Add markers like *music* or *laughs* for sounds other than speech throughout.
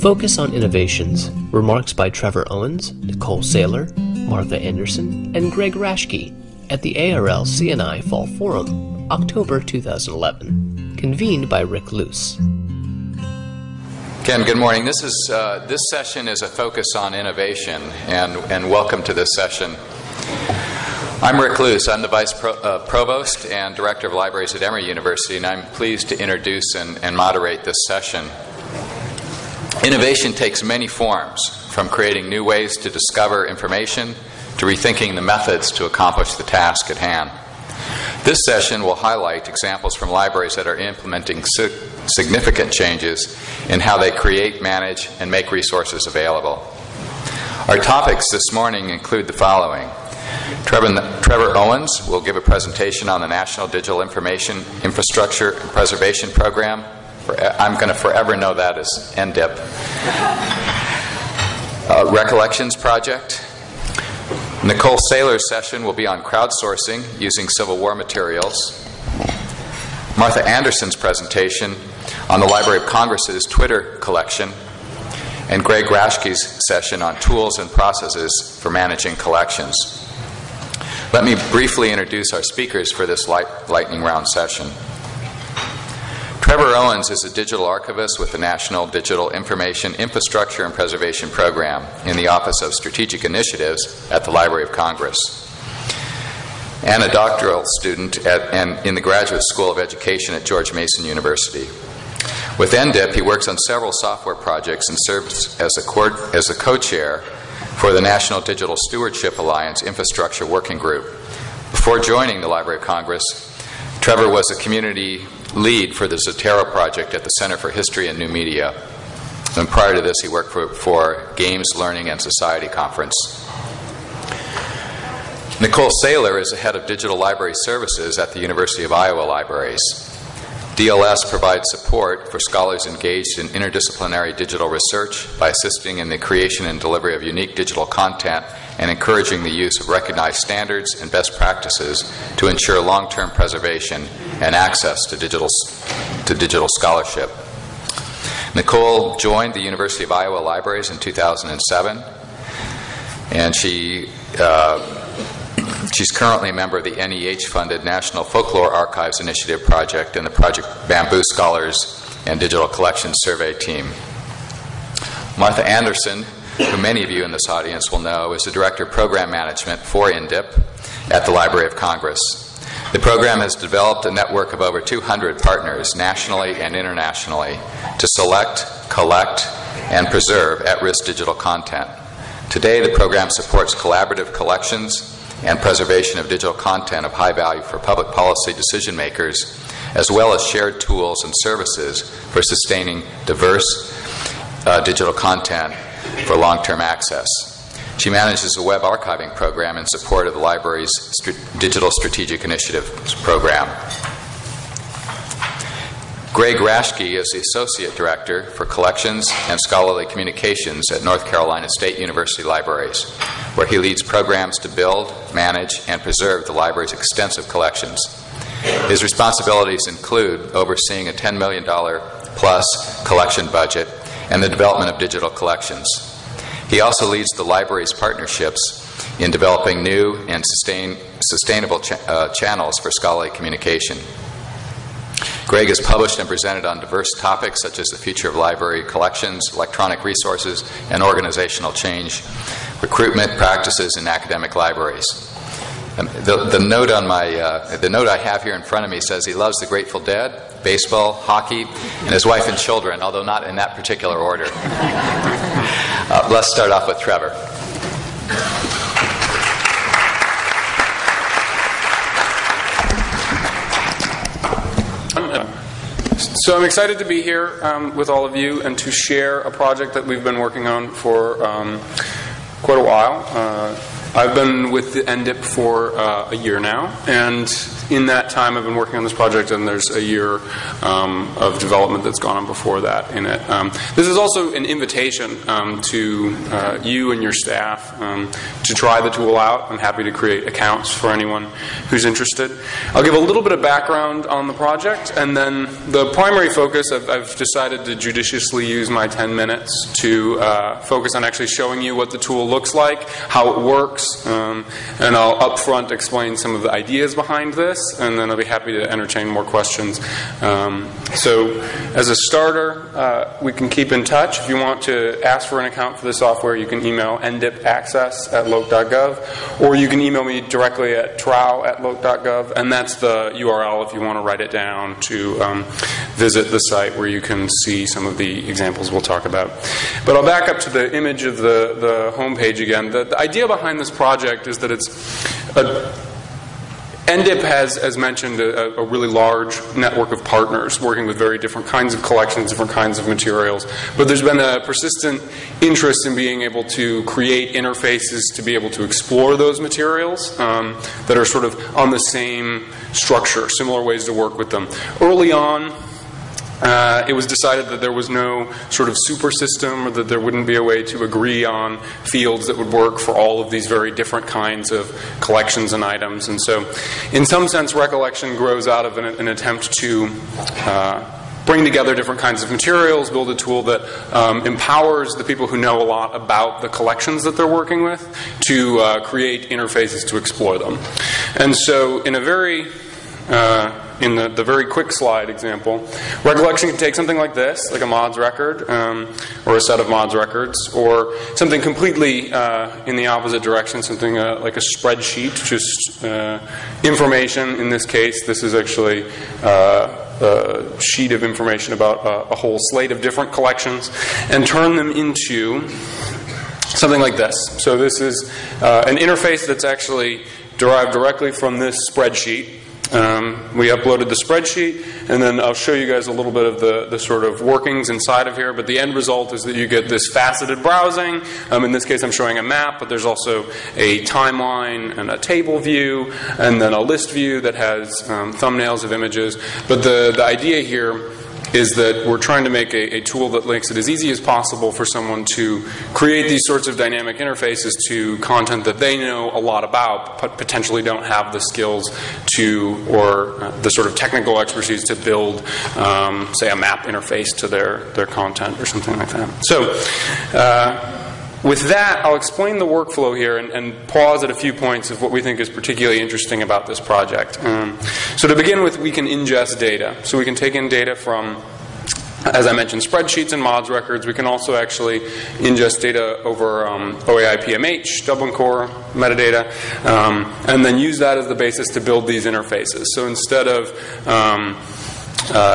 Focus on Innovations. Remarks by Trevor Owens, Nicole Saylor, Martha Anderson, and Greg Raschke at the ARL CNI Fall Forum, October 2011. Convened by Rick Luce. Ken, good morning. This is uh, this session is a focus on innovation, and and welcome to this session. I'm Rick Luce. I'm the Vice Pro, uh, Provost and Director of Libraries at Emory University, and I'm pleased to introduce and, and moderate this session. Innovation takes many forms, from creating new ways to discover information to rethinking the methods to accomplish the task at hand. This session will highlight examples from libraries that are implementing significant changes in how they create, manage, and make resources available. Our topics this morning include the following Trevor, Trevor, Owens will give a presentation on the National Digital Information Infrastructure and Preservation Program. I'm going to forever know that as NDIIPP. Uh, Recollections Project. Nicole Saylor's session will be on crowdsourcing using Civil War materials. Martha Anderson's presentation on the Library of Congress's Twitter collection. And Greg Raschke's session on tools and processes for managing collections. Let me briefly introduce our speakers for this light, lightning round session. Trevor Owens is a digital archivist with the National Digital Information Infrastructure and Preservation Program in the Office of Strategic Initiatives at the Library of Congress and a doctoral student at, and in the Graduate School of Education at George Mason University. With NDIIPP, he works on several software projects and serves as a, as a co-chair for the National Digital Stewardship Alliance Infrastructure Working Group. Before joining the Library of Congress, Trevor was a community lead for the Zotero project at the Center for History and New Media. And prior to this, he worked for, for Games, Learning, and Society Conference. Nicole Saylor is the head of digital library services at the University of Iowa Libraries. DLS provides support for scholars engaged in interdisciplinary digital research by assisting in the creation and delivery of unique digital content and encouraging the use of recognized standards and best practices to ensure long-term preservation and access to digital, to digital scholarship. Nicole joined the University of Iowa Libraries in 2007, and she uh, She's currently a member of the NEH funded National Folklore Archives Initiative project and the Project Bamboo Scholars and Digital Collections Survey team. Martha Anderson, who many of you in this audience will know, is the Director of Program Management for NDIIPP at the Library of Congress. The program has developed a network of over 200 partners nationally and internationally to select, collect, and preserve at risk digital content. Today, the program supports collaborative collections and preservation of digital content of high value for public policy decision makers, as well as shared tools and services for sustaining diverse uh, digital content for long term access. She manages a web archiving program in support of the library's St- Digital Strategic Initiatives program. Greg Raschke is the Associate Director for Collections and Scholarly Communications at North Carolina State University Libraries, where he leads programs to build, manage, and preserve the library's extensive collections. His responsibilities include overseeing a $10 million plus collection budget and the development of digital collections. He also leads the library's partnerships in developing new and sustain, sustainable uh, channels for scholarly communication. Greg has published and presented on diverse topics such as the future of library collections, electronic resources, and organizational change, recruitment practices in academic libraries. The, the, note on my uh, the note I have here in front of me says he loves the Grateful Dead, baseball, hockey, and his wife and children, although not in that particular order. *laughs* uh, let's start off with Trevor. So I'm excited to be here um, with all of you and to share a project that we've been working on for um, quite a while. Uh, I've been with the NDIIPP for uh, a year now, and in that time I've been working on this project, and there's a year um, of development that's gone on before that in it. Um, this is also an invitation um, to uh, you and your staff um, to try the tool out. I'm happy to create accounts for anyone who's interested. I'll give a little bit of background on the project, and then the primary focus, I've, I've decided to judiciously use my 10 minutes to uh, focus on actually showing you what the tool looks like, how it works, works, um, and I'll upfront explain some of the ideas behind this, and then I'll be happy to entertain more questions. Um, so, as a starter, uh, we can keep in touch. If you want to ask for an account for the software, you can email ndipaccess at loc.gov, or you can email me directly at trow at loc.gov, and that's the URL if you want to write it down to um, visit the site where you can see some of the examples we'll talk about. But I'll back up to the image of the, the homepage again. The, the idea behind this project is that it's a, NDIIPP has, as mentioned, a, a, really large network of partners working with very different kinds of collections, different kinds of materials. But there's been a persistent interest in being able to create interfaces to be able to explore those materials um, that are sort of on the same structure, similar ways to work with them. Early on, uh, it was decided that there was no sort of super system or that there wouldn't be a way to agree on fields that would work for all of these very different kinds of collections and items. And so, in some sense, recollection grows out of an, an attempt to uh, bring together different kinds of materials, build a tool that um, empowers the people who know a lot about the collections that they're working with to uh, create interfaces to explore them. And so, in a very uh, in the, the very quick slide example, recollection can take something like this, like a mods record, um, or a set of mods records, or something completely uh, in the opposite direction, something uh, like a spreadsheet, just uh, information. In this case, this is actually uh, a sheet of information about a, a whole slate of different collections, and turn them into something like this. So this is uh, an interface that's actually derived directly from this spreadsheet. Um, we uploaded the spreadsheet, and then I'll show you guys a little bit of the, the sort of workings inside of here. But the end result is that you get this faceted browsing. Um, in this case, I'm showing a map, but there's also a timeline and a table view, and then a list view that has um, thumbnails of images. But the, the idea here is that we're trying to make a, a, tool that makes it as easy as possible for someone to create these sorts of dynamic interfaces to content that they know a lot about, but potentially don't have the skills to, or uh, the sort of technical expertise to build, um, say, a map interface to their, their content or something like that. So, uh, with that, I'll explain the workflow here and, and, pause at a few points of what we think is particularly interesting about this project. Um, so, to begin with, we can ingest data. So, we can take in data from as I mentioned, spreadsheets and mods records. We can also actually ingest data over um, OAI PMH, Dublin Core metadata, um, and then use that as the basis to build these interfaces. So instead of um,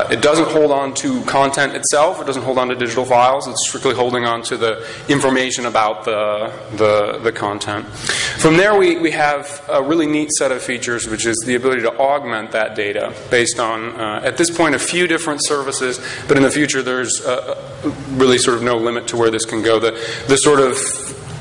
it doesn't hold on to content itself. It doesn't hold on to digital files. It's strictly holding on to the information about the, the, the content. From there, we, we have a really neat set of features, which is the ability to augment that data based on, uh, at this point, a few different services, but in the future, there's uh, really sort of no limit to where this can go. The, the sort of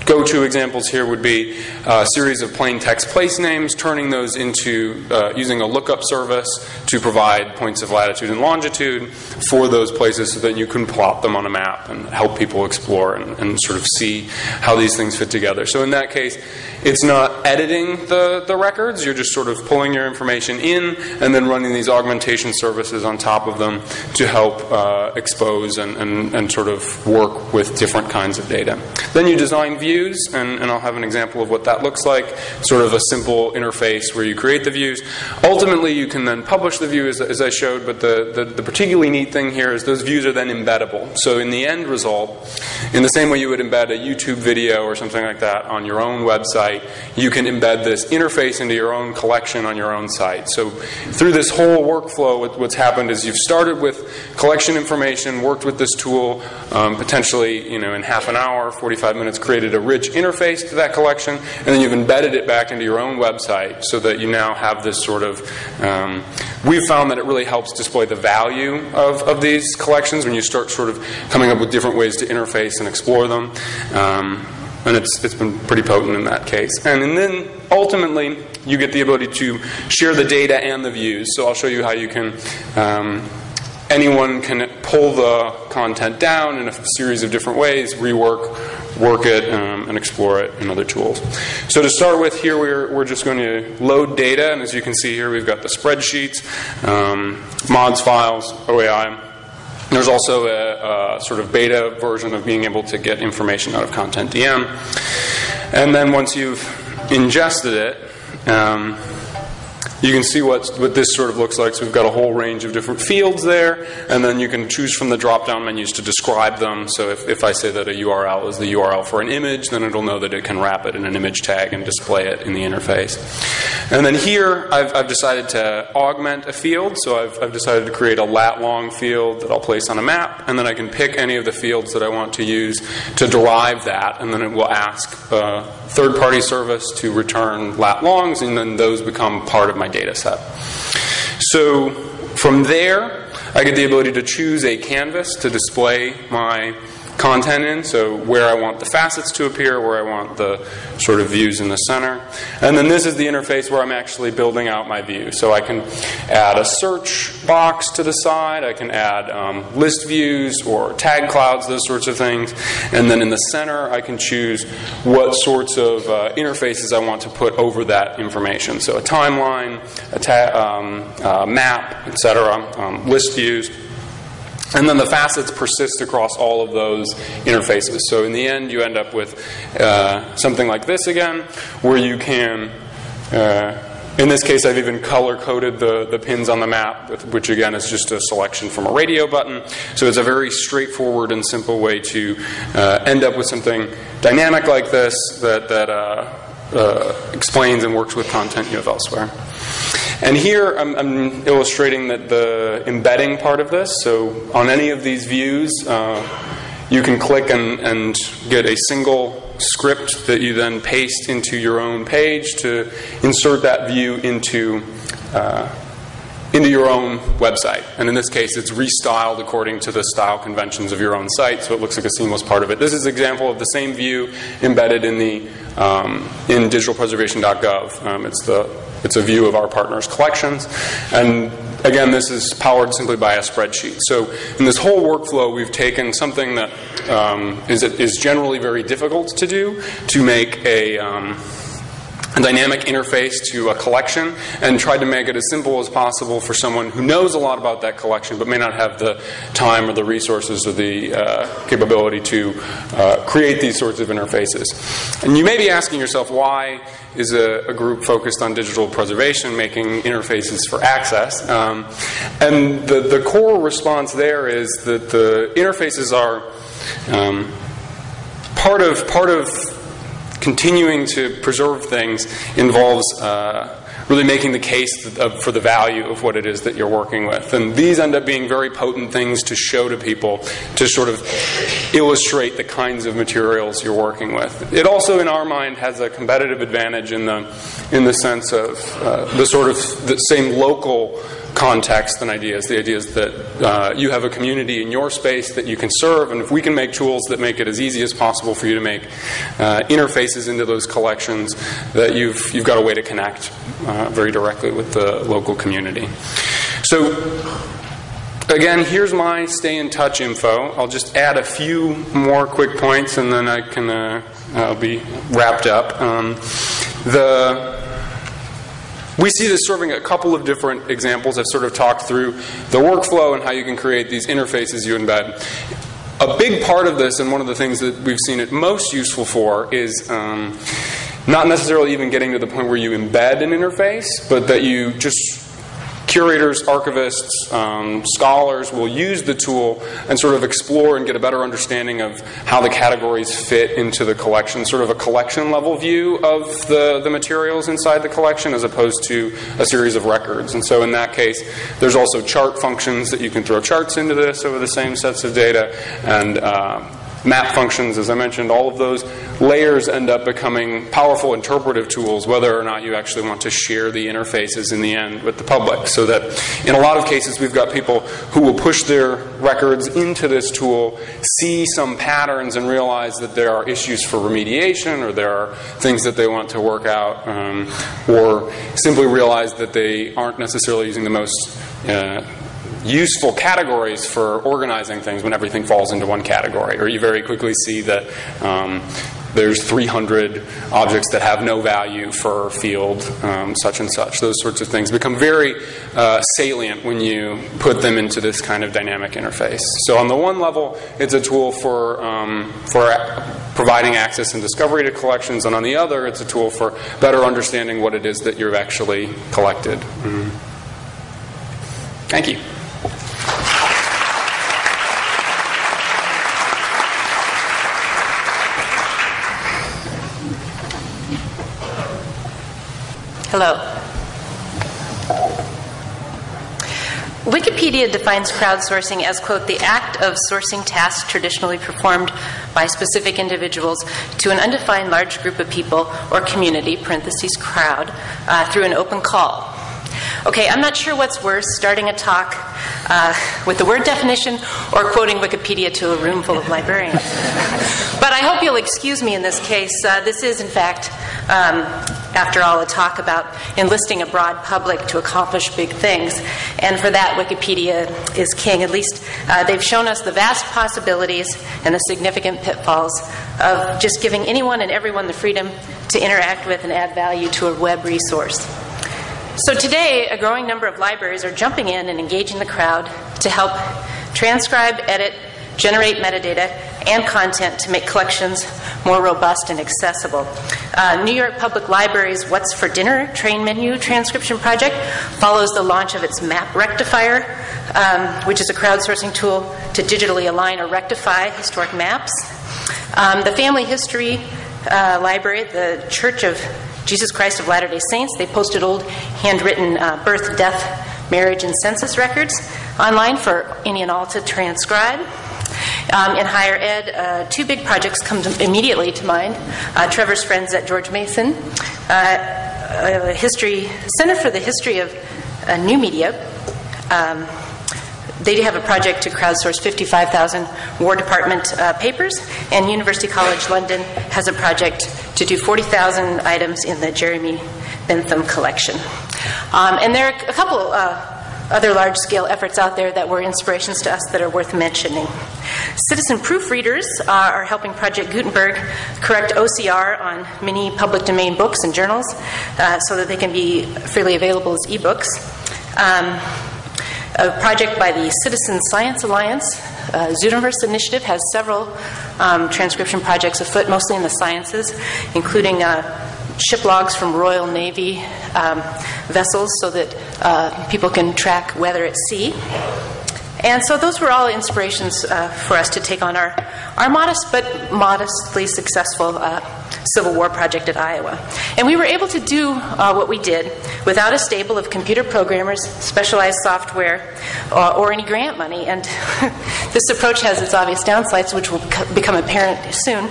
go-to examples here would be a series of plain text place names, turning those into uh, using a lookup service to provide points of latitude and longitude for those places so that you can plot them on a map and help people explore and, and sort of see how these things fit together. So in that case, it's not editing the, the records, you're just sort of pulling your information in and then running these augmentation services on top of them to help uh, expose and, and, and sort of work with different kinds of data. Then you design views views, and, and, I'll have an example of what that looks like. Sort of a simple interface where you create the views. Ultimately, you can then publish the view as, as I showed, but the, the, the, particularly neat thing here is those views are then embeddable. So in the end result, in the same way you would embed a YouTube video or something like that on your own website, you can embed this interface into your own collection on your own site. So through this whole workflow, what's happened is you've started with collection information, worked with this tool, um, potentially, you know, in half an hour, 45 minutes, created a rich interface to that collection, and then you've embedded it back into your own website so that you now have this sort of. Um, we've found that it really helps display the value of, of these collections when you start sort of coming up with different ways to interface and explore them. Um, and it's, it's been pretty potent in that case. And, and then ultimately, you get the ability to share the data and the views. So I'll show you how you can. Um, anyone can pull the content down in a series of different ways, rework, work it, um, and explore it in other tools. So to start with, here we're, we're just going to load data, and as you can see here, we've got the spreadsheets, um, mods files, OAI. There's also a, a, sort of beta version of being able to get information out of CONTENTdm. And then once you've ingested it, um, you can see what, what this sort of looks like. So we've got a whole range of different fields there, and then you can choose from the drop down menus to describe them. So if, if I say that a URL is the URL for an image, then it'll know that it can wrap it in an image tag and display it in the interface. And then here, I've, I've decided to augment a field. So I've, I've decided to create a lat long field that I'll place on a map, and then I can pick any of the fields that I want to use to derive that, and then it will ask uh, a third party service to return lat longs, and then those become part of my data set. So from there, I get the ability to choose a canvas to display my content in, so where I want the facets to appear, where I want the sort of views in the center. And then this is the interface where I'm actually building out my view. So I can add a search box to the side, I can add um, list views or tag clouds, those sorts of things. And then in the center, I can choose what sorts of uh, interfaces I want to put over that information. So a timeline, a um, uh, map, etc., um, list views. And then the facets persist across all of those interfaces. So in the end, you end up with uh, something like this again, where you can. Uh, in this case, I've even color coded the, the pins on the map, which again is just a selection from a radio button. So it's a very straightforward and simple way to uh, end up with something dynamic like this that, that uh, uh, explains and works with content you have elsewhere. And here I'm, I'm, illustrating that the embedding part of this. So on any of these views, uh, you can click and, and, get a single script that you then paste into your own page to insert that view into. Uh, into your own website. And in this case, it's restyled according to the style conventions of your own site, so it looks like a seamless part of it. This is an example of the same view embedded in the um, in digitalpreservation.gov. Um, it's the it's a view of our partners' collections. And again, this is powered simply by a spreadsheet. So in this whole workflow, we've taken something that um, is is generally very difficult to do to make a um, a dynamic interface to a collection and tried to make it as simple as possible for someone who knows a lot about that collection but may not have the time or the resources or the uh, capability to uh, create these sorts of interfaces. And you may be asking yourself why is a, a group focused on digital preservation making interfaces for access? Um, and the, the core response there is that the interfaces are um, part of part of continuing to preserve things involves uh, really making the case for the value of what it is that you're working with. And these end up being very potent things to show to people to sort of illustrate the kinds of materials you're working with. It also, in our mind, has a competitive advantage in the in the sense of uh, the sort of the same local context and ideas. The idea is that uh, you have a community in your space that you can serve, and if we can make tools that make it as easy as possible for you to make uh, interfaces into those collections, that you've you've got a way to connect uh, very directly with the local community. So. Again, here's my stay in touch info. I'll just add a few more quick points and then I can uh, I'll be wrapped up. Um, the we see this serving a couple of different examples. I've sort of talked through the workflow and how you can create these interfaces you embed. A big part of this, and one of the things that we've seen it most useful for, is um, not necessarily even getting to the point where you embed an interface, but that you just curators, archivists, um, scholars will use the tool and sort of explore and get a better understanding of how the categories fit into the collection, sort of a collection level view of the, the materials inside the collection as opposed to a series of records. And so in that case, there's also chart functions that you can throw charts into this over the same sets of data and uh, map functions, as I mentioned, all of those layers end up becoming powerful interpretive tools, whether or not you actually want to share the interfaces in the end with the public. So that in a lot of cases, we've got people who will push their records into this tool, see some patterns, and realize that there are issues for remediation or there are things that they want to work out, um, or simply realize that they aren't necessarily using the most uh, useful categories for organizing things when everything falls into one category. Or you very quickly see that um, there's 300 objects that have no value for field um, such and such. Those sorts of things become very uh, salient when you put them into this kind of dynamic interface. So on the one level, it's a tool for um, for providing access and discovery to collections, and on the other, it's a tool for better understanding what it is that you've actually collected. Mm-hmm. Thank you. Hello. Wikipedia defines crowdsourcing as, quote, the act of sourcing tasks traditionally performed by specific individuals to an undefined large group of people or community, parentheses, crowd, uh, through an open call. Okay, I'm not sure what's worse, starting a talk uh, with the word definition or quoting Wikipedia to a room full of librarians. *laughs* but I hope you'll excuse me in this case. Uh, this is, in fact, um, after all, a talk about enlisting a broad public to accomplish big things. And for that, Wikipedia is king. At least uh, they've shown us the vast possibilities and the significant pitfalls of just giving anyone and everyone the freedom to interact with and add value to a web resource. So today, a growing number of libraries are jumping in and engaging the crowd to help transcribe, edit, generate metadata and content to make collections more robust and accessible. Uh, New York Public Library's What's for Dinner train menu transcription project follows the launch of its Map Rectifier, um, which is a crowdsourcing tool to digitally align or rectify historic maps. Um, the Family History uh, Library, the Church of Jesus Christ of Latter day Saints. They posted old handwritten uh, birth, death, marriage, and census records online for any and all to transcribe. Um, in higher ed, uh, two big projects come to immediately to mind. Uh, Trevor's friends at George Mason, uh, history Center for the History of uh, New Media. Um, they do have a project to crowdsource 55,000 War Department uh, papers, and University College London has a project to do 40,000 items in the Jeremy Bentham collection. Um, and there are a couple uh, other large scale efforts out there that were inspirations to us that are worth mentioning. Citizen proofreaders are helping Project Gutenberg correct OCR on many public domain books and journals uh, so that they can be freely available as ebooks. Um, a project by the Citizen Science Alliance. Uh, Zooniverse Initiative has several um, transcription projects afoot, mostly in the sciences, including uh, ship logs from Royal Navy um, vessels so that uh, people can track weather at sea. And so those were all inspirations uh, for us to take on our, our modest but modestly successful uh, Civil War project at Iowa. And we were able to do uh, what we did without a stable of computer programmers, specialized software, or, or any grant money. And *laughs* this approach has its obvious downsides, which will become apparent soon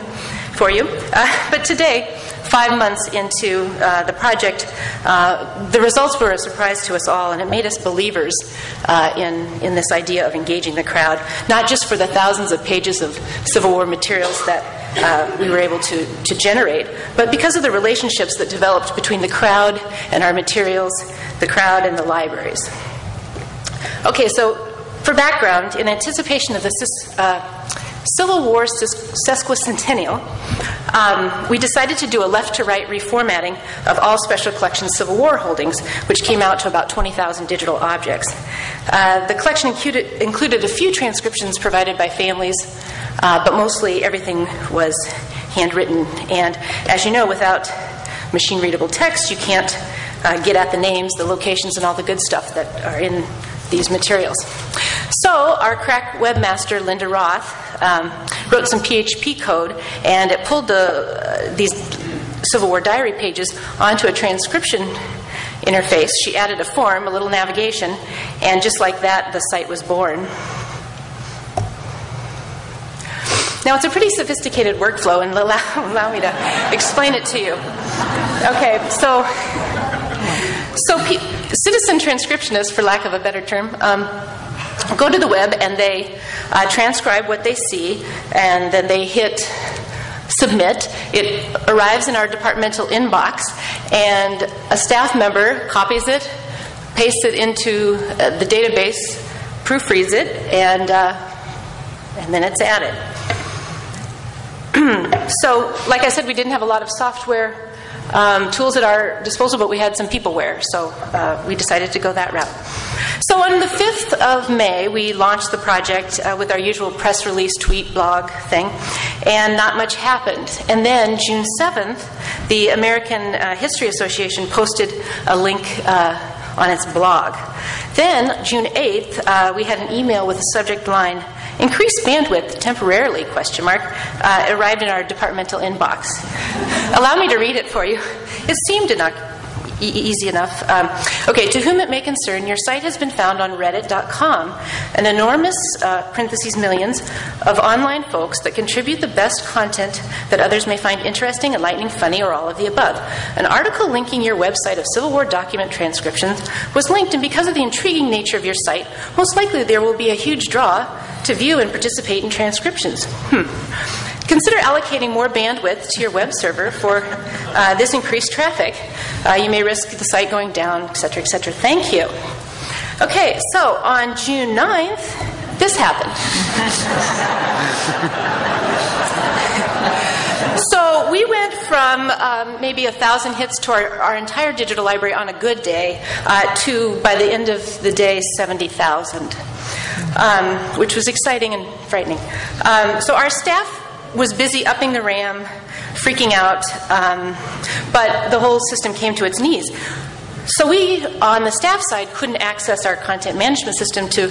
for you. Uh, but today, five months into uh, the project, uh, the results were a surprise to us all, and it made us believers uh, in, in this idea of engaging the crowd, not just for the thousands of pages of Civil War materials that uh, we were able to, to generate, but because of the relationships that developed between the crowd and our materials, the crowd and the libraries. Okay, so for background, in anticipation of the uh, Civil War sesquicentennial, um, we decided to do a left to right reformatting of all Special Collections Civil War holdings, which came out to about 20,000 digital objects. Uh, the collection included, included, a few transcriptions provided by families, uh, but mostly everything was handwritten. And as you know, without machine readable text, you can't uh, get at the names, the locations, and all the good stuff that are in these materials. So, our crack webmaster, Linda Roth, um, wrote some PHP code, and it pulled the, uh, these Civil War diary pages onto a transcription interface. She added a form, a little navigation, and just like that, the site was born. Now, it's a pretty sophisticated workflow, and allow, *laughs* allow me to explain it to you. Okay, so, so citizen transcriptionists, for lack of a better term, um, go to the web and they uh, transcribe what they see, and then they hit submit. It arrives in our departmental inbox, and a staff member copies it, pastes it into uh, the database, proofreads it, and, uh, and then it's added. *clears throat* so, like I said, we didn't have a lot of software um, tools at our disposal, but we had some peopleware, so uh, we decided to go that route. So, on the 5th of May, we launched the project uh, with our usual press release, tweet, blog thing, and not much happened. And then, June 7th, the American uh, History Association posted a link uh, on its blog. Then, June 8th, uh, we had an email with the subject line increased bandwidth temporarily question mark uh, arrived in our departmental inbox. Allow me to read it for you. It seemed enough e- easy enough um, okay to whom it may concern your site has been found on reddit.com an enormous uh, parentheses millions of online folks that contribute the best content that others may find interesting enlightening funny or all of the above an article linking your website of civil war document transcriptions was linked and because of the intriguing nature of your site most likely there will be a huge draw to view and participate in transcriptions. Hmm. Consider allocating more bandwidth to your web server for uh, this increased traffic. Uh, you may risk the site going down, et cetera, et cetera. Thank you. Okay, so on June 9th, this happened. *laughs* so we went from um, maybe a thousand hits to our, our, entire digital library on a good day uh, to, by the end of the day, 70,000 um, which was exciting and frightening. Um, so our staff was busy upping the RAM, freaking out, um, but the whole system came to its knees. So we, on the staff side, couldn't access our content management system to,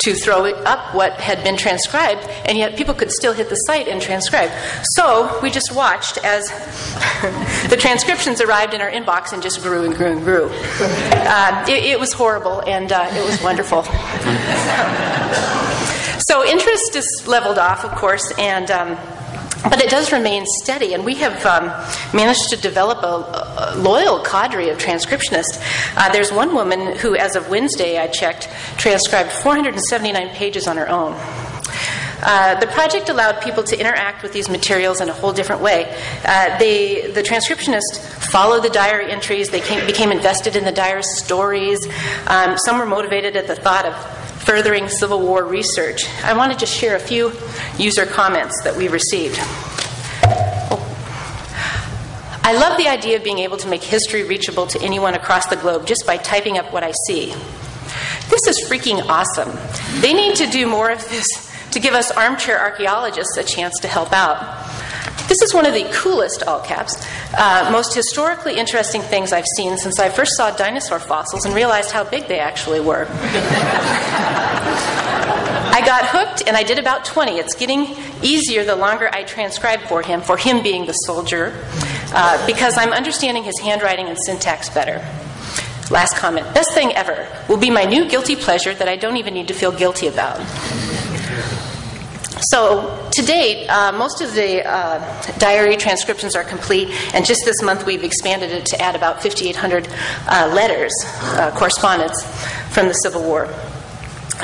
to throw up what had been transcribed, and yet people could still hit the site and transcribe. So we just watched as *laughs* the transcriptions arrived in our inbox and just grew and grew and grew. Uh, it, it, was horrible, and uh, it was wonderful. *laughs* so interest is leveled off, of course, and um, but it does remain steady, and we have um, managed to develop a, a, loyal cadre of transcriptionists. Uh, there's one woman who, as of Wednesday, I checked, transcribed 479 pages on her own. Uh, the project allowed people to interact with these materials in a whole different way. Uh, they, the transcriptionists followed the diary entries, they came, became invested in the diarist's stories. Um, some were motivated at the thought of furthering Civil War research. I want to just share a few user comments that we received. I love the idea of being able to make history reachable to anyone across the globe just by typing up what I see. This is freaking awesome. They need to do more of this to give us armchair archaeologists a chance to help out. This is one of the coolest, all caps, uh, most historically interesting things I've seen since I first saw dinosaur fossils and realized how big they actually were. I got hooked and I did about 20. It's getting easier the longer I transcribe for him, for him being the soldier, uh, because I'm understanding his handwriting and syntax better. Last comment. Best thing ever will be my new guilty pleasure that I don't even need to feel guilty about. So, to date, uh, most of the uh, diary transcriptions are complete, and just this month we've expanded it to add about 5,800 uh, letters, uh, correspondence from the Civil War.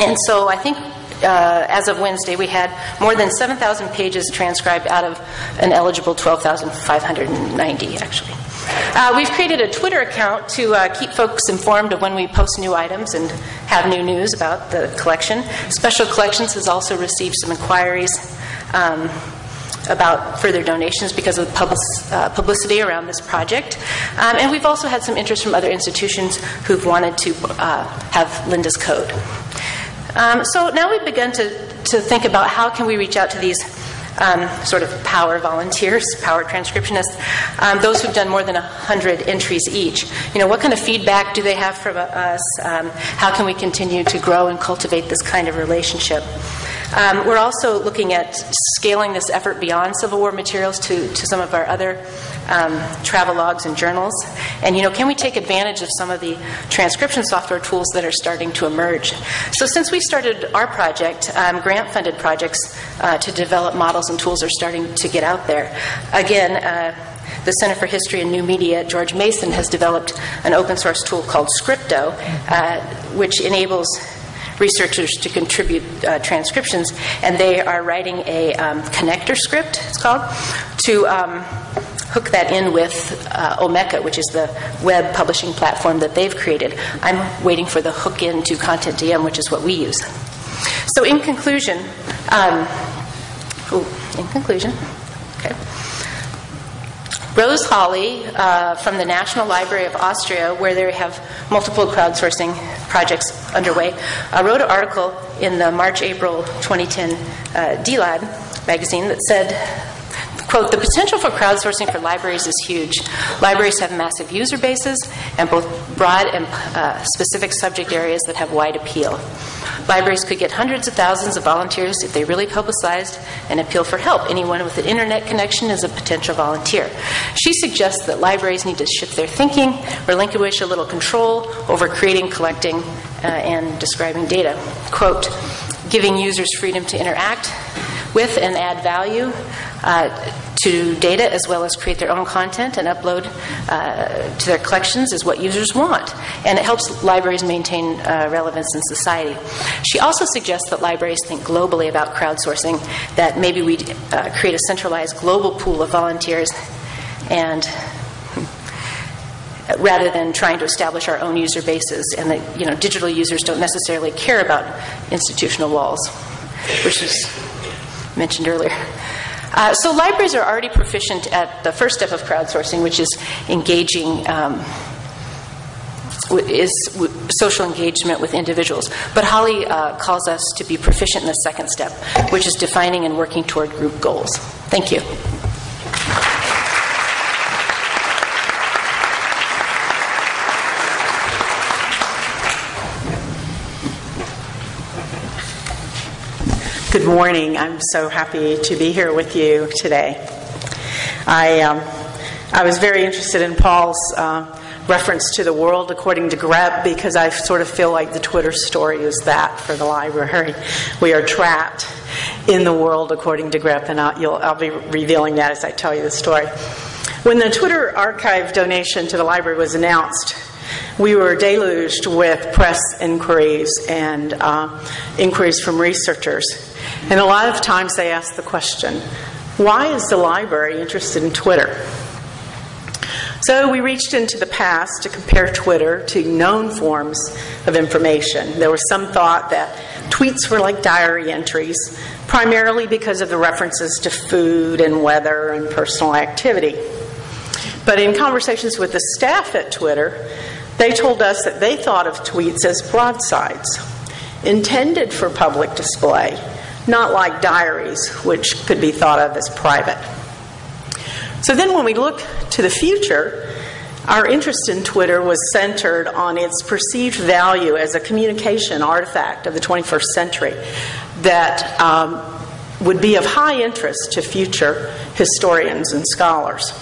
And so I think uh, as of Wednesday, we had more than 7,000 pages transcribed out of an eligible 12,590, actually. Uh, we've created a Twitter account to uh, keep folks informed of when we post new items and have new news about the collection. Special Collections has also received some inquiries um, about further donations because of public, uh, publicity around this project. Um, and we've also had some interest from other institutions who've wanted to uh, have Linda's code. Um, so now we've begun to, to think about how can we reach out to these um, sort of power volunteers, power transcriptionists, um, those who've done more than 100 entries each. You know, what kind of feedback do they have from us? Um, how can we continue to grow and cultivate this kind of relationship? Um, we're also looking at scaling this effort beyond Civil War materials to, to some of our other um, travel logs and journals. And, you know, can we take advantage of some of the transcription software tools that are starting to emerge? So, since we started our project, um, grant funded projects uh, to develop models and tools are starting to get out there. Again, uh, the Center for History and New Media at George Mason has developed an open source tool called Scripto, uh, which enables researchers to contribute uh, transcriptions, and they are writing a um, connector script, it's called, to um, hook that in with uh, Omeka, which is the web publishing platform that they've created. I'm waiting for the hook into CONTENTdm, which is what we use. So, in conclusion, um, ooh, in conclusion, okay. Rose Holley uh, from the National Library of Austria, where they have multiple crowdsourcing projects underway, uh, wrote an article in the March April 2010 uh, D-Lib magazine that said, quote, the potential for crowdsourcing for libraries is huge. Libraries have massive user bases and both broad and uh, specific subject areas that have wide appeal. Libraries could get hundreds of thousands of volunteers if they really publicized and appeal for help. Anyone with an internet connection is a potential volunteer. She suggests that libraries need to shift their thinking, relinquish a little control over creating, collecting, uh, and describing data. Quote, giving users freedom to interact with and add value uh, to data as well as create their own content and upload uh, to their collections is what users want. And it helps libraries maintain uh, relevance in society. She also suggests that libraries think globally about crowdsourcing, that maybe we uh, create a centralized global pool of volunteers and *laughs* rather than trying to establish our own user bases and that you know digital users don't necessarily care about institutional walls which was mentioned earlier uh, so libraries are already proficient at the first step of crowdsourcing, which is engaging. Um, is social engagement with individuals. But Holley uh, calls us to be proficient in the second step, which is defining and working toward group goals. Thank you. Morning. I'm so happy to be here with you today. I, um, I was very interested in Paul's uh, reference to the world according to GREP because I sort of feel like the Twitter story is that for the library. We are trapped in the world according to GREP, and I'll, I'll be revealing that as I tell you the story. When the Twitter archive donation to the library was announced, we were deluged with press inquiries and uh, inquiries from researchers. And a lot of times they ask the question why is the library interested in Twitter? So we reached into the past to compare Twitter to known forms of information. There was some thought that tweets were like diary entries, primarily because of the references to food and weather and personal activity. But in conversations with the staff at Twitter, they told us that they thought of tweets as broadsides, intended for public display not like diaries, which could be thought of as private. So then, when we look to the future, our interest in Twitter was centered on its perceived value as a communication artifact of the 21st century that um, would be of high interest to future historians and scholars.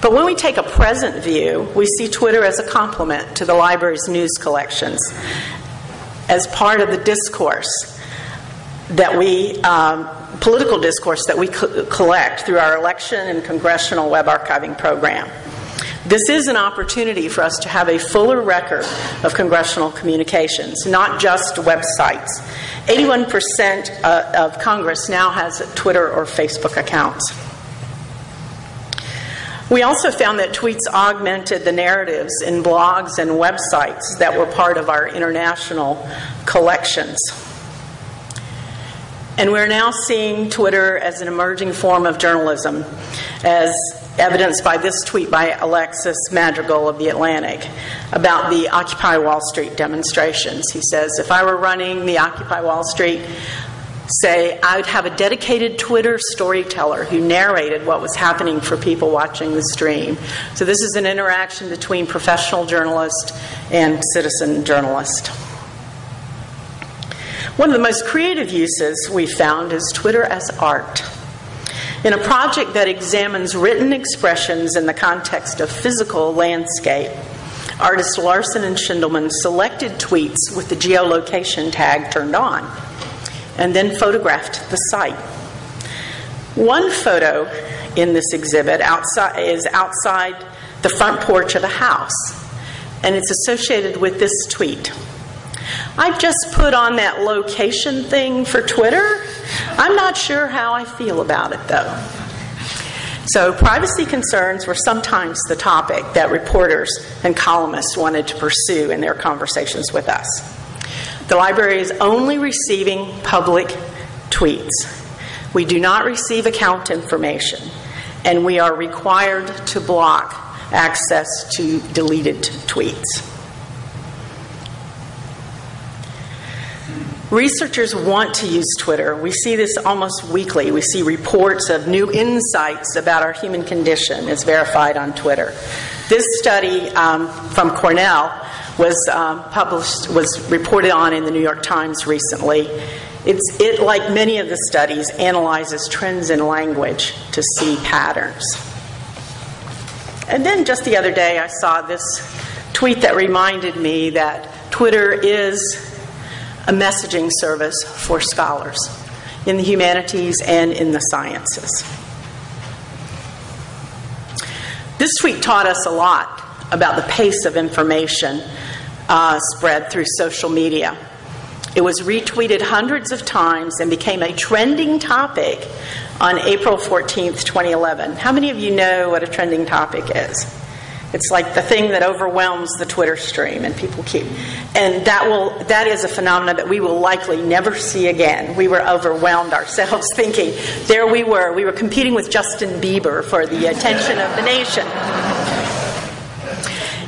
But when we take a present view, we see Twitter as a complement to the library's news collections, as part of the discourse that we, um, political discourse that we co- collect through our election and congressional web archiving program. This is an opportunity for us to have a fuller record of congressional communications, not just websites. 81% uh, of Congress now has Twitter or Facebook accounts. We also found that tweets augmented the narratives in blogs and websites that were part of our international collections. And we're now seeing Twitter as an emerging form of journalism, as evidenced by this tweet by Alexis Madrigal of The Atlantic about the Occupy Wall Street demonstrations. He says, If I were running the Occupy Wall Street, say, I'd have a dedicated Twitter storyteller who narrated what was happening for people watching the stream. So, this is an interaction between professional journalist and citizen journalist. One of the most creative uses we found is Twitter as art. In a project that examines written expressions in the context of physical landscape, artists Larson and Shindelman selected tweets with the geolocation tag turned on and then photographed the site. One photo in this exhibit outside, is outside the front porch of a house, and it's associated with this tweet. I've just put on that location thing for Twitter. I'm not sure how I feel about it though. So, privacy concerns were sometimes the topic that reporters and columnists wanted to pursue in their conversations with us. The library is only receiving public tweets. We do not receive account information, and we are required to block access to deleted tweets. Researchers want to use Twitter. We see this almost weekly. We see reports of new insights about our human condition as verified on Twitter. This study um, from Cornell was um, published, was reported on in the New York Times recently. It's, it, like many of the studies, analyzes trends in language to see patterns. And then just the other day, I saw this tweet that reminded me that Twitter is a messaging service for scholars in the humanities and in the sciences. This tweet taught us a lot about the pace of information uh, spread through social media. It was retweeted hundreds of times and became a trending topic on April 14th, 2011. How many of you know what a trending topic is? It's like the thing that overwhelms the Twitter stream, and people keep. And that will that is a phenomenon that we will likely never see again. We were overwhelmed ourselves, *laughs* thinking there we were. We were competing with Justin Bieber for the attention of the nation.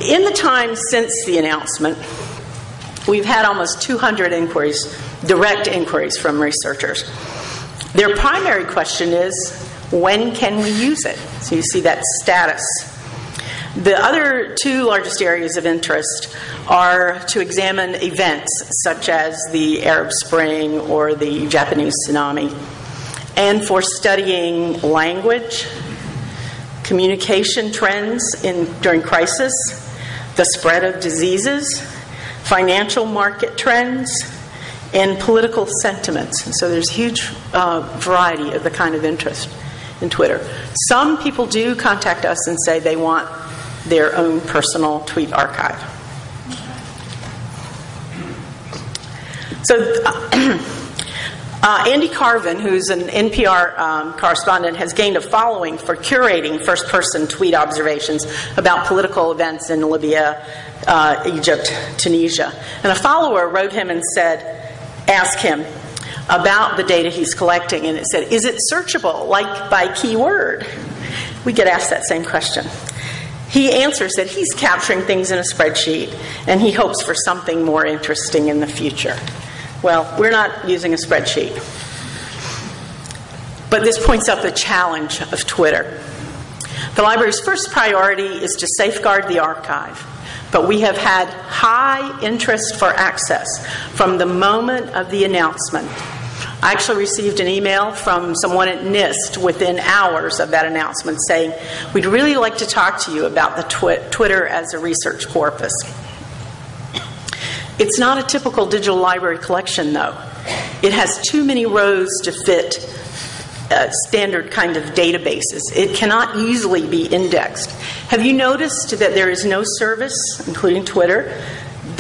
In the time since the announcement, we've had almost 200 inquiries, direct inquiries from researchers. Their primary question is when can we use it? So you see that status the other two largest areas of interest are to examine events such as the Arab Spring or the Japanese tsunami, and for studying language, communication trends in, during crisis, the spread of diseases, financial market trends, and political sentiments. So there's a huge uh, variety of the kind of interest in Twitter. Some people do contact us and say they want their own personal tweet archive. So, uh, *clears throat* Andy Carvin, who's an NPR um, correspondent, has gained a following for curating first person tweet observations about political events in Libya, uh, Egypt, Tunisia. And a follower wrote him and said, ask him about the data he's collecting, and it said, Is it searchable, like by keyword? We get asked that same question. He answers that he's capturing things in a spreadsheet and he hopes for something more interesting in the future. Well, we're not using a spreadsheet. But this points out the challenge of Twitter. The library's first priority is to safeguard the archive, but we have had high interest for access from the moment of the announcement I actually received an email from someone at NIST within hours of that announcement saying, We'd really like to talk to you about the twi- Twitter as a research corpus. It's not a typical digital library collection, though. It has too many rows to fit uh, standard kind of databases. It cannot easily be indexed. Have you noticed that there is no service, including Twitter,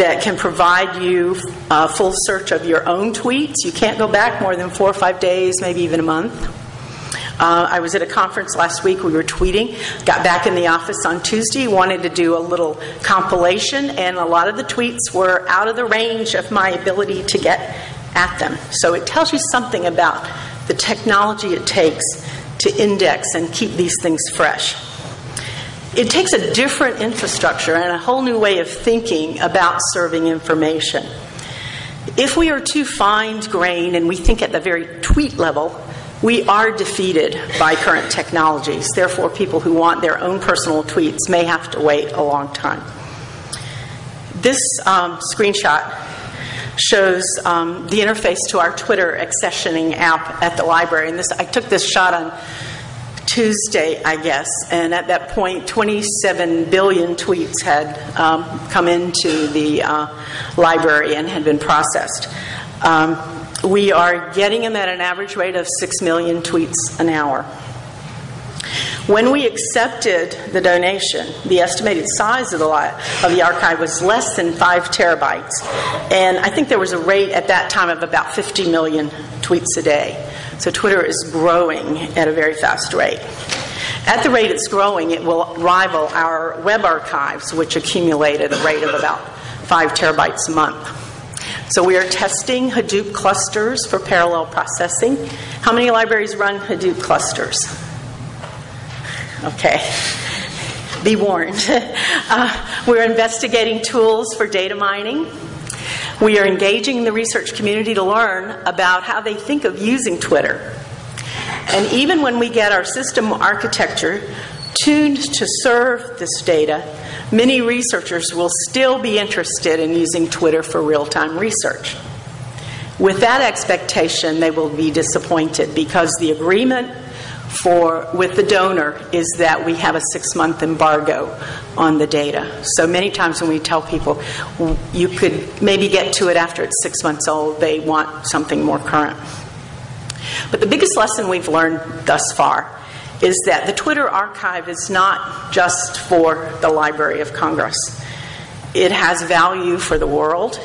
that can provide you a full search of your own tweets. You can't go back more than four or five days, maybe even a month. Uh, I was at a conference last week. We were tweeting. Got back in the office on Tuesday. Wanted to do a little compilation, and a lot of the tweets were out of the range of my ability to get at them. So it tells you something about the technology it takes to index and keep these things fresh it takes a different infrastructure and a whole new way of thinking about serving information. If we are too fine grained and we think at the very tweet level, we are defeated by current technologies. Therefore, people who want their own personal tweets may have to wait a long time. This um, screenshot shows um, the interface to our Twitter accessioning app at the library. And this, I took this shot on Tuesday, I guess, and at that point, 27 billion tweets had um, come into the uh, library and had been processed. Um, we are getting them at an average rate of 6 million tweets an hour. When we accepted the donation, the estimated size of the, of the archive was less than 5 terabytes. And I think there was a rate at that time of about 50 million tweets a day. So Twitter is growing at a very fast rate. At the rate it's growing, it will rival our web archives, which accumulate at a rate of about 5 terabytes a month. So we are testing Hadoop clusters for parallel processing. How many libraries run Hadoop clusters? Okay. Be warned. *laughs* Uh, we're investigating tools for data mining. We are engaging the research community to learn about how they think of using Twitter. And even when we get our system architecture tuned to serve this data, many researchers will still be interested in using Twitter for real time research. With that expectation, they will be disappointed because the agreement for with the donor is that we have a six month embargo on the data. So many times when we tell people you could maybe get to it after it's six months old, they want something more current. But the biggest lesson we've learned thus far is that the Twitter archive is not just for the Library of Congress. It has value for the world,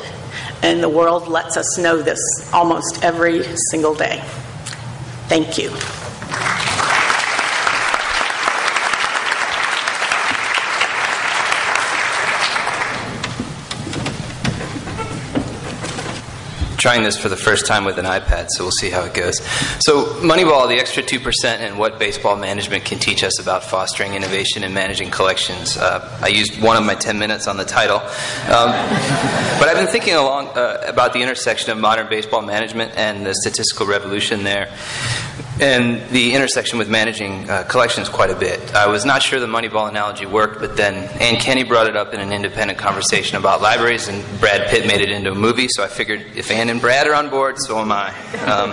and the world lets us know this almost every single day. Thank you. Trying this for the first time with an iPad, so we'll see how it goes. So, Moneyball, the extra 2%, and what baseball management can teach us about fostering innovation and managing collections. Uh, I used one of my 10 minutes on the title. Um, but I've been thinking along uh, about the intersection of modern baseball management and the statistical revolution there and the intersection with managing uh, collections quite a bit. I was not sure the Moneyball analogy worked, but then Anne Kenney brought it up in an independent conversation about libraries, and Brad Pitt made it into a movie, so I figured if Anne and Brad are on board, so am I. Um,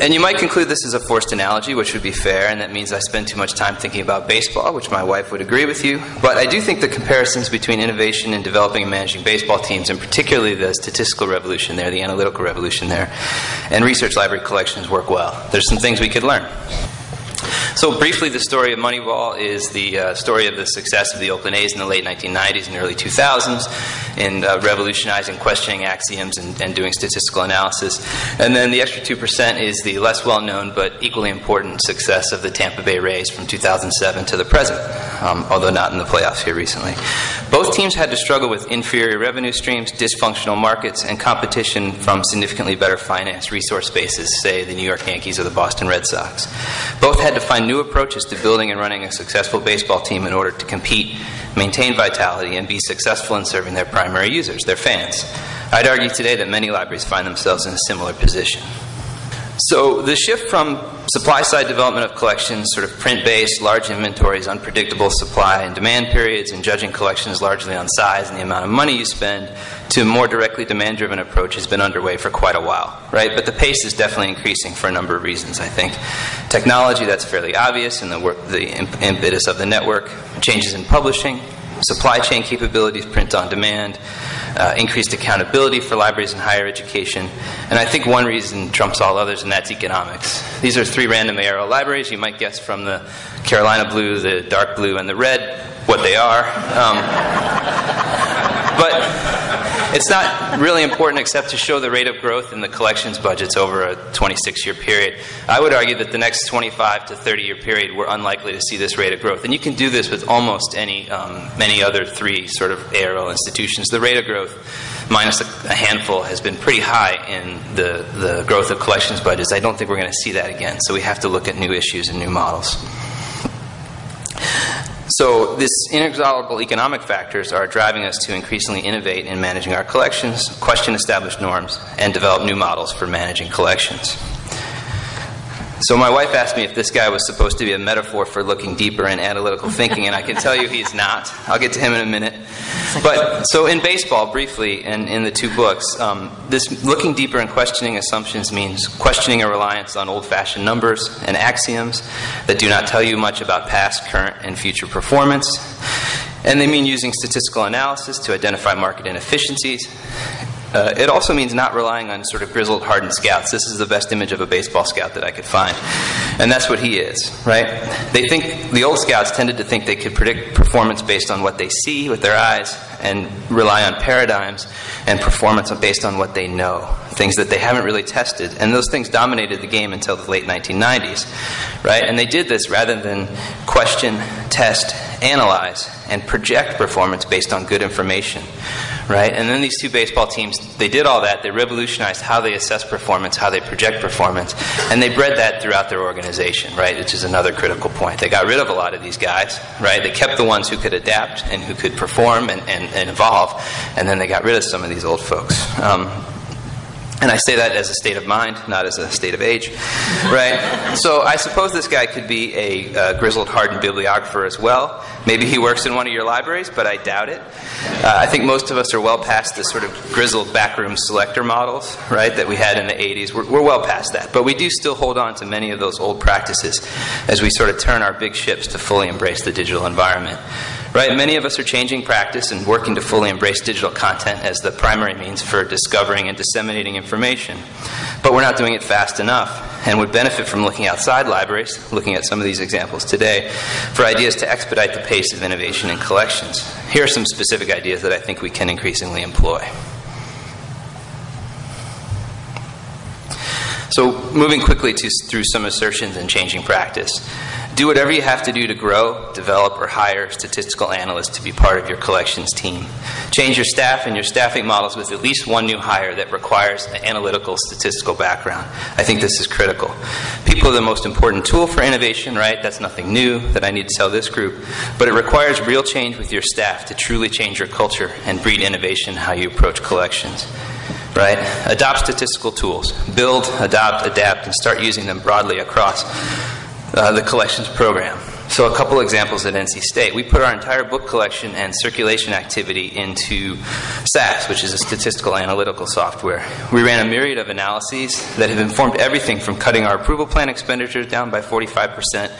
and you might conclude this is a forced analogy, which would be fair, and that means I spend too much time thinking about baseball, which my wife would agree with you. But I do think the comparisons between innovation and developing and managing baseball teams, and particularly the statistical revolution there, the analytical revolution there, and research library collections work well there's some things we could learn. So, briefly, the story of Moneyball is the uh, story of the success of the Oakland A's in the late 1990s and early 2000s in uh, revolutionizing questioning axioms and, and, doing statistical analysis. And then the extra 2% is the less well known but equally important success of the Tampa Bay Rays from 2007 to the present, um, although not in the playoffs here recently. Both teams had to struggle with inferior revenue streams, dysfunctional markets, and competition from significantly better financed resource bases, say the New York Yankees or the Boston Red Sox. Both had to find new approaches to building and running a successful baseball team in order to compete, maintain vitality, and be successful in serving their primary users, their fans. I'd argue today that many libraries find themselves in a similar position. So the shift from supply side development of collections, sort of print based, large inventories, unpredictable supply and demand periods, and judging collections largely on size and the amount of money you spend, to a more directly demand driven approach has been underway for quite a while, right? But the pace is definitely increasing for a number of reasons, I think. Technology, that's fairly obvious, and the, work, the impetus of the network, changes in publishing, supply chain capabilities, print on demand, uh, increased accountability for libraries in higher education, and I think one reason trumps all others, and that's economics. These are three random ARL libraries. You might guess from the Carolina blue, the dark blue, and the red what they are. Um, *laughs* but it's not really important except to show the rate of growth in the collections budgets over a 26 year period. I would argue that the next 25 to 30 year period, we're unlikely to see this rate of growth. And you can do this with almost any, um, many other three sort of ARL institutions. The rate of growth, minus a, a handful, has been pretty high in the, the growth of collections budgets. I don't think we're going to see that again. So we have to look at new issues and new models. So, these inexorable economic factors are driving us to increasingly innovate in managing our collections, question established norms, and develop new models for managing collections. So, my wife asked me if this guy was supposed to be a metaphor for looking deeper in analytical thinking, and I can tell you he's not. I'll get to him in a minute. But so in baseball, briefly, and in the two books, um, this looking deeper and questioning assumptions means questioning a reliance on old-fashioned numbers and axioms that do not tell you much about past, current, and future performance. And they mean using statistical analysis to identify market inefficiencies uh, it also means not relying on sort of grizzled, hardened scouts. This is the best image of a baseball scout that I could find. And that's what he is, right? They think, the old scouts tended to think they could predict performance based on what they see with their eyes and rely on paradigms and performance based on what they know, things that they haven't really tested. And those things dominated the game until the late 1990s, right? And they did this rather than question, test, analyze, and project performance based on good information right? And then these two baseball teams, they did all that. They revolutionized how they assess performance, how they project performance, and they bred that throughout their organization, right? Which is another critical point. They got rid of a lot of these guys, right? They kept the ones who could adapt and who could perform and, and, and evolve, and then they got rid of some of these old folks. Um, and I say that as a state of mind, not as a state of age, right? So I suppose this guy could be a uh, grizzled, hardened bibliographer as well. Maybe he works in one of your libraries, but I doubt it. Uh, I think most of us are well past the sort of grizzled backroom selector models, right, that we had in the 80s. We're, we're well past that. But we do still hold on to many of those old practices as we sort of turn our big ships to fully embrace the digital environment. Right? Many of us are changing practice and working to fully embrace digital content as the primary means for discovering and disseminating information. But we're not doing it fast enough and would benefit from looking outside libraries, looking at some of these examples today, for ideas to expedite the pace of innovation in collections. Here are some specific ideas that I think we can increasingly employ. So, moving quickly to, through some assertions and changing practice. Do whatever you have to do to grow, develop, or hire statistical analysts to be part of your collections team. Change your staff and your staffing models with at least one new hire that requires an analytical statistical background. I think this is critical. People are the most important tool for innovation, right? That's nothing new that I need to tell this group. But it requires real change with your staff to truly change your culture and breed innovation how you approach collections right? Adopt statistical tools. Build, adopt, adapt, and start using them broadly across uh, the collections program. So, a couple examples at NC State. We put our entire book collection and circulation activity into SAS, which is a statistical analytical software. We ran a myriad of analyses that have informed everything from cutting our approval plan expenditures down by 45%,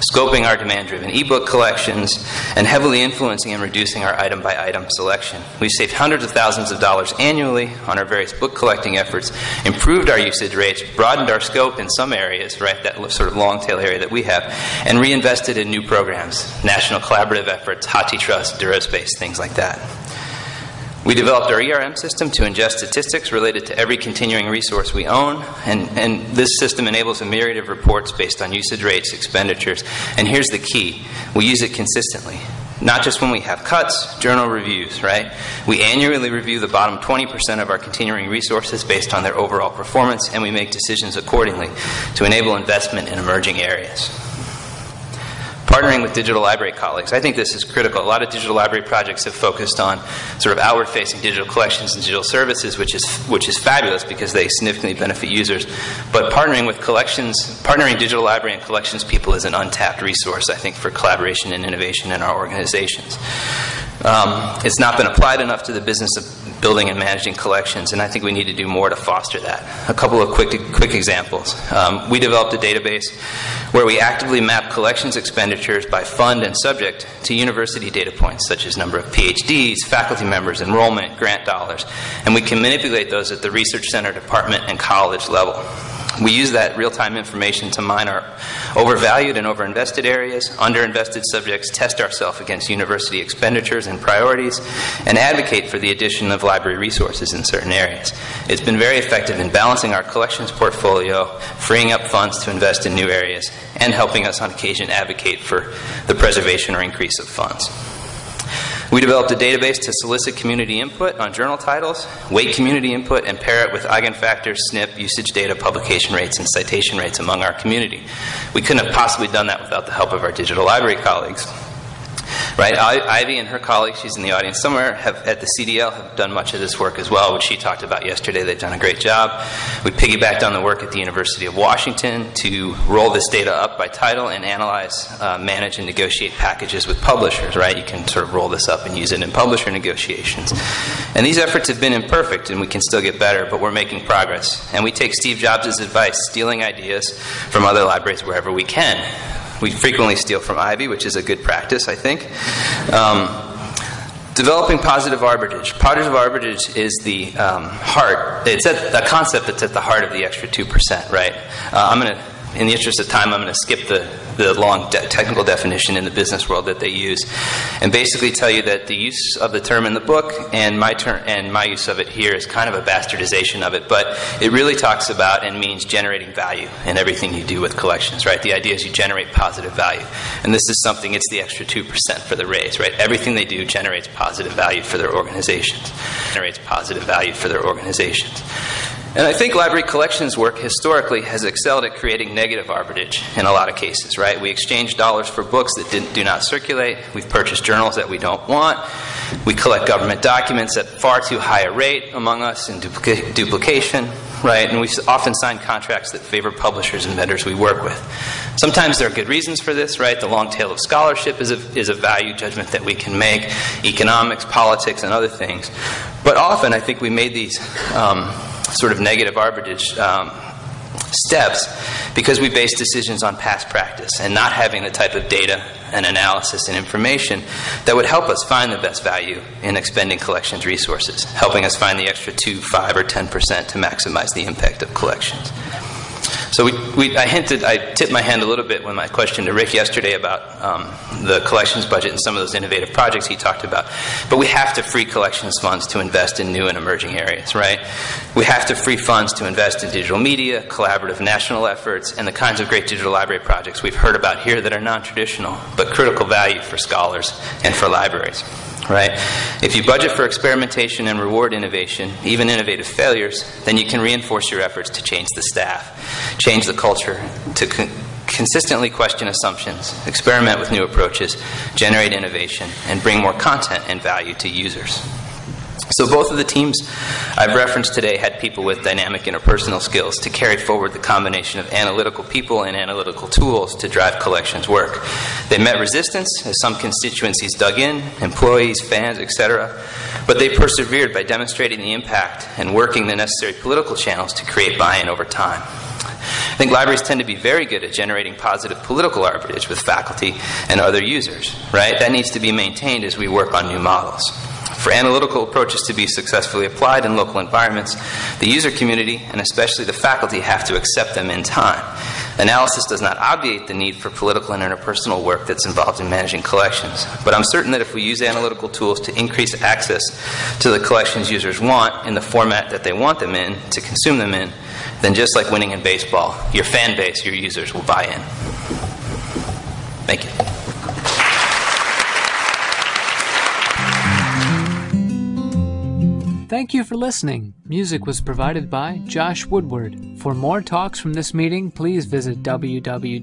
scoping our demand driven ebook collections, and heavily influencing and reducing our item by item selection. We've saved hundreds of thousands of dollars annually on our various book collecting efforts, improved our usage rates, broadened our scope in some areas, right, that sort of long tail area that we have, and reinvested in new programs, national collaborative efforts, HathiTrust, DuraSpace, things like that. We developed our ERM system to ingest statistics related to every continuing resource we own, and, and this system enables a myriad of reports based on usage rates, expenditures, and here's the key we use it consistently. Not just when we have cuts, journal reviews, right? We annually review the bottom 20% of our continuing resources based on their overall performance, and we make decisions accordingly to enable investment in emerging areas partnering with digital library colleagues. I think this is critical. A lot of digital library projects have focused on sort of outward facing digital collections and digital services, which is, which is fabulous because they significantly benefit users. But partnering with collections, partnering digital library and collections people is an untapped resource, I think, for collaboration and innovation in our organizations. Um, it's not been applied enough to the business of building and managing collections, and I think we need to do more to foster that. A couple of quick, quick examples. Um, we developed a database where we actively map collections expenditures by fund and subject to university data points, such as number of PhDs, faculty members, enrollment, grant dollars, and we can manipulate those at the research center, department, and college level. We use that real time information to mine our overvalued and overinvested areas, underinvested subjects, test ourselves against university expenditures and priorities, and advocate for the addition of library resources in certain areas. It's been very effective in balancing our collections portfolio, freeing up funds to invest in new areas, and helping us on occasion advocate for the preservation or increase of funds. We developed a database to solicit community input on journal titles, weight community input, and pair it with eigenfactors, SNP, usage data, publication rates, and citation rates among our community. We couldn't have possibly done that without the help of our digital library colleagues. Right? Ivy and her colleagues, she's in the audience somewhere, have at the CDL have done much of this work as well, which she talked about yesterday. They've done a great job. We piggybacked on the work at the University of Washington to roll this data up by title and analyze, uh, manage, and negotiate packages with publishers, right? You can sort of roll this up and use it in publisher negotiations. And these efforts have been imperfect, and we can still get better, but we're making progress. And we take Steve Jobs' advice, stealing ideas from other libraries wherever we can. We frequently steal from Ivy, which is a good practice, I think. Um, developing positive arbitrage. Positive arbitrage is the um, heart. It's a, concept that's at the heart of the extra two percent, right? Uh, I'm going to in the interest of time, I'm going to skip the, the long de- technical definition in the business world that they use, and basically tell you that the use of the term in the book and my term and my use of it here is kind of a bastardization of it, but it really talks about and means generating value in everything you do with collections. Right? The idea is you generate positive value, and this is something. It's the extra two percent for the Rays. Right? Everything they do generates positive value for their organizations. Generates positive value for their organizations. And I think library collections work historically has excelled at creating negative arbitrage in a lot of cases, right? We exchange dollars for books that do not circulate. We've purchased journals that we don't want. We collect government documents at far too high a rate among us in duplica- duplication, right? And we often sign contracts that favor publishers and vendors we work with. Sometimes there are good reasons for this, right? The long tail of scholarship is a, is a value judgment that we can make, economics, politics, and other things. But often I think we made these. Um, sort of negative arbitrage um, steps because we base decisions on past practice and not having the type of data and analysis and information that would help us find the best value in expending collections resources, helping us find the extra 2, 5, or 10% to maximize the impact of collections. So we, we, I hinted, I tipped my hand a little bit when my question to Rick yesterday about um, the collections budget and some of those innovative projects he talked about. But we have to free collections funds to invest in new and emerging areas, right? We have to free funds to invest in digital media, collaborative national efforts, and the kinds of great digital library projects we've heard about here that are non traditional but critical value for scholars and for libraries right? If you budget for experimentation and reward innovation, even innovative failures, then you can reinforce your efforts to change the staff, change the culture, to con- consistently question assumptions, experiment with new approaches, generate innovation, and bring more content and value to users. So, both of the teams I've referenced today had people with dynamic interpersonal skills to carry forward the combination of analytical people and analytical tools to drive collections work. They met resistance as some constituencies dug in, employees, fans, etc., but they persevered by demonstrating the impact and working the necessary political channels to create buy in over time. I think libraries tend to be very good at generating positive political arbitrage with faculty and other users, right? That needs to be maintained as we work on new models. For analytical approaches to be successfully applied in local environments, the user community and especially the faculty have to accept them in time. Analysis does not obviate the need for political and interpersonal work that's involved in managing collections, but I'm certain that if we use analytical tools to increase access to the collections users want in the format that they want them in, to consume them in, then just like winning in baseball, your fan base, your users will buy in. Thank you. Thank you for listening. Music was provided by Josh Woodward. For more talks from this meeting, please visit www.arl.org.